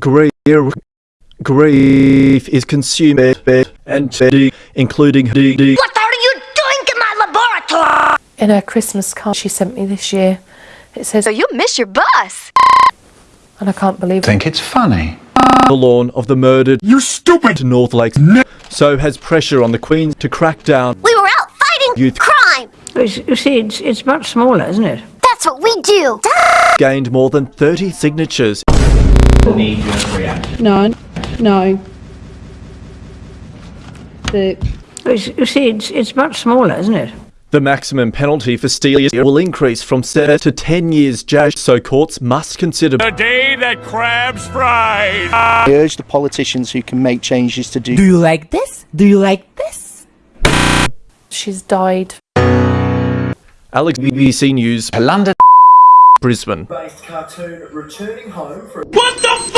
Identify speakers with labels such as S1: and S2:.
S1: grief, grief is consumed and D, including D, D.
S2: What are you doing in my laboratory?
S3: In her Christmas card she sent me this year, it says,
S2: So you miss your bus.
S3: and I can't believe it.
S4: Think it's funny.
S1: the lawn of the murdered
S5: You stupid!
S1: to North Lakes. So has pressure on the Queen to crack down
S2: We were out fighting
S1: Youth-
S2: crime.
S6: It's, you see, it's, it's much smaller, isn't it?
S2: That's what we do.
S1: gained more than 30 signatures.
S7: No, no. The
S6: you see, it's, it's much smaller, isn't it?
S1: The maximum penalty for stealing will increase from 7 to 10 years jail, so courts must consider
S5: The day that crabs fried.
S8: I urge the politicians who can make changes to do. do
S9: you like this? Do you like this?
S3: She's died.
S1: Alex BBC News
S4: London
S1: Brisbane.
S10: based cartoon returning home for
S5: What the